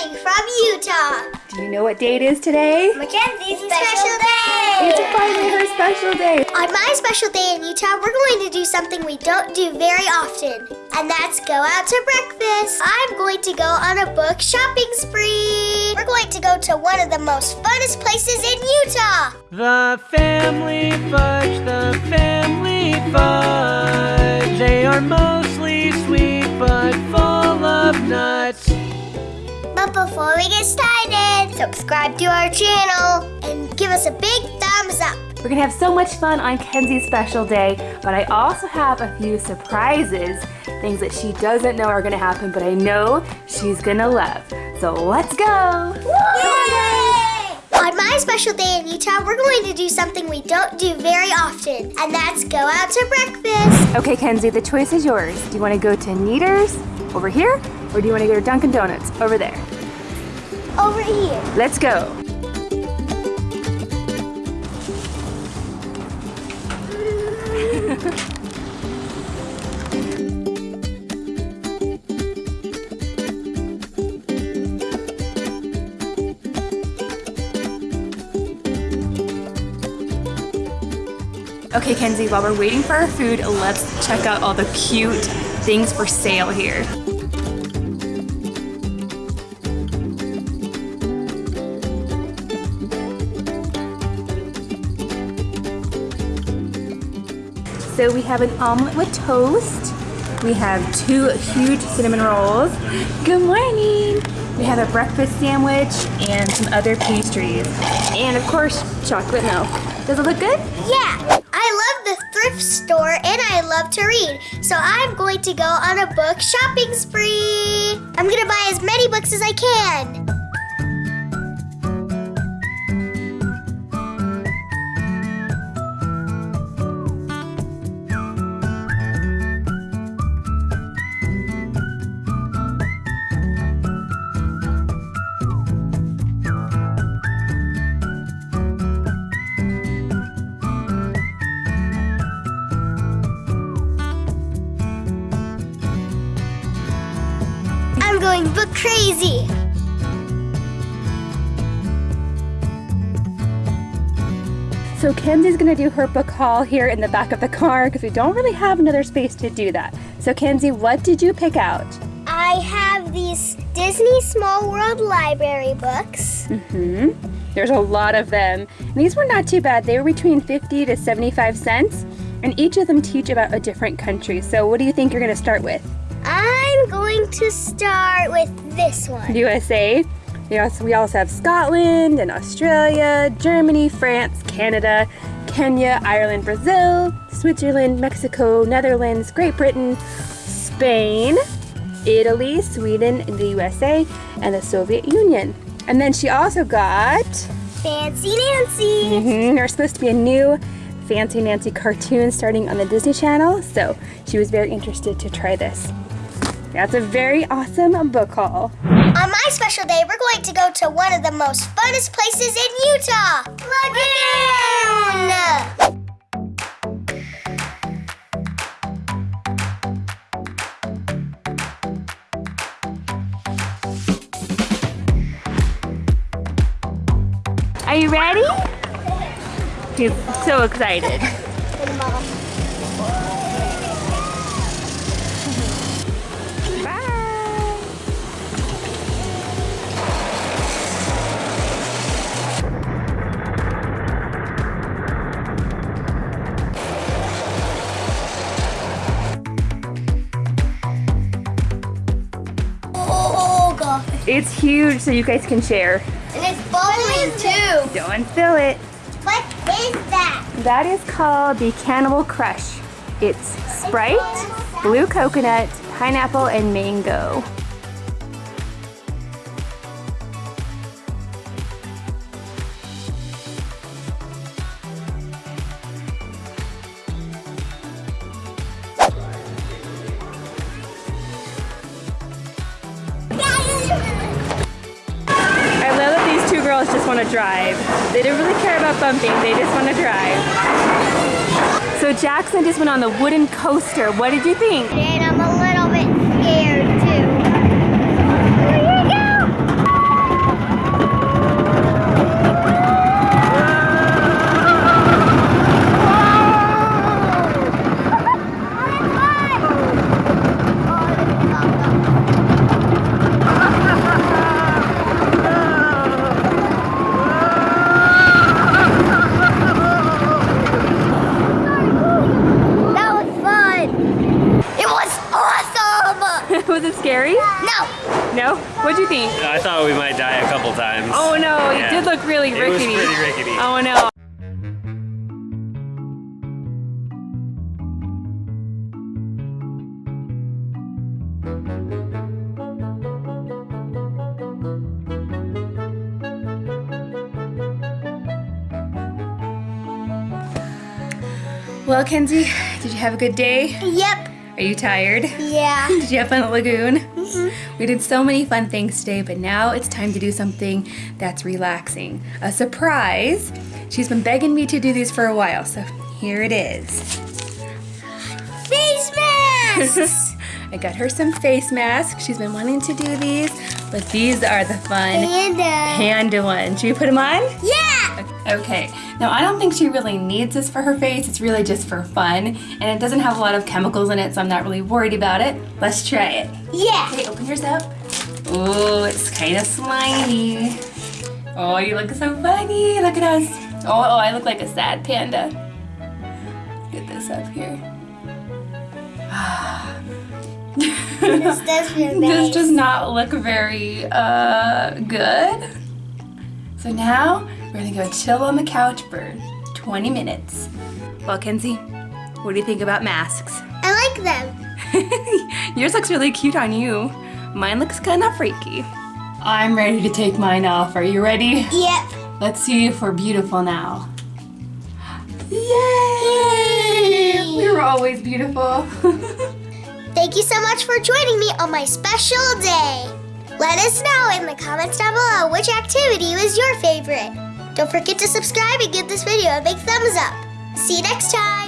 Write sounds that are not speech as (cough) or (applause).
reporting from Utah. Do you know what day it is today? Mackenzie's special day. It's finally her special day. On my special day in Utah, we're going to do something we don't do very often, and that's go out to breakfast. I'm going to go on a book shopping spree. We're going to go to one of the most funnest places in Utah. The family fudge, the family fudge. They are mostly sweet but full of nuts. But before we get started, subscribe to our channel and give us a big thumbs up. We're gonna have so much fun on Kenzie's special day, but I also have a few surprises, things that she doesn't know are gonna happen, but I know she's gonna love. So let's go! On my special day in Utah, we're going to do something we don't do very often, and that's go out to breakfast. Okay, Kenzie, the choice is yours. Do you wanna go to Kneaders over here, or do you wanna go to Dunkin' Donuts over there? Over here. Let's go. (laughs) Okay, Kenzie, while we're waiting for our food, let's check out all the cute things for sale here. So we have an omelet with toast. We have two huge cinnamon rolls. Good morning. We have a breakfast sandwich and some other pastries. And of course, chocolate milk. Does it look good? Yeah, I love the thrift store and I love to read. So I'm going to go on a book shopping spree. I'm gonna buy as many books as I can. I'm going book crazy. So Kenzie's gonna do her book haul here in the back of the car because we don't really have another space to do that. So Kenzie, what did you pick out? I have these Disney Small World Library books. Mm hmm There's a lot of them. And these were not too bad. They were between 50 to 75 cents. And each of them teach about a different country. So what do you think you're gonna start with? I'm going to start with this one. USA. We also, we also have Scotland and Australia, Germany, France, Canada, Kenya, Ireland, Brazil, Switzerland, Mexico, Netherlands, Great Britain, Spain, Italy, Sweden, the USA, and the Soviet Union. And then she also got, Fancy Nancy. mhm, there's supposed to be a new Fancy Nancy cartoon starting on the Disney Channel, so she was very interested to try this. That's a very awesome book haul. On my special day, we're going to go to one of the most funnest places in Utah. Lagoon! Are you ready? (laughs) He's so excited. It's huge so you guys can share. And it's bubbling, too. Don't fill it. What is that? That is called the Cannibal Crush. It's Sprite, blue coconut, pineapple, and mango. Girls just want to drive. They don't really care about bumping, they just want to drive. So Jackson just went on the wooden coaster. What did you think? What'd you think? I thought we might die a couple times. Oh no, it did look really rickety. It was rickety. pretty rickety. Oh no. Well, Kenzie, did you have a good day? Yep. Are you tired? Yeah. (laughs) Did you have fun at the Lagoon? Mm-hmm. We did so many fun things today, but now it's time to do something that's relaxing. A surprise. She's been begging me to do these for a while, so here it is. Face masks. (laughs) I got her some face masks. She's been wanting to do these, but these are the fun Panda. panda ones. Should we put them on? Yeah. Okay, now I don't think she really needs this for her face. It's really just for fun, and it doesn't have a lot of chemicals in it, so I'm not really worried about it. Let's try it. Yeah. Okay, open yours up. Oh, it's kind of slimy. Oh, you look so funny. Look at us. Oh, oh, I look like a sad panda. Get this up here. (sighs) This does feel (laughs) This does not look very uh, good. So now we're gonna go chill on the couch for 20 minutes. Well, Kenzie, what do you think about masks? I like them. (laughs) Yours looks really cute on you. Mine looks kind of freaky. I'm ready to take mine off. Are you ready? Yep. Let's see if we're beautiful now. Yay! We were always beautiful. (laughs) Thank you so much for joining me on my special day. Let us know in the comments down below which activity was your favorite. Don't forget to subscribe and give this video a big thumbs up. See you next time.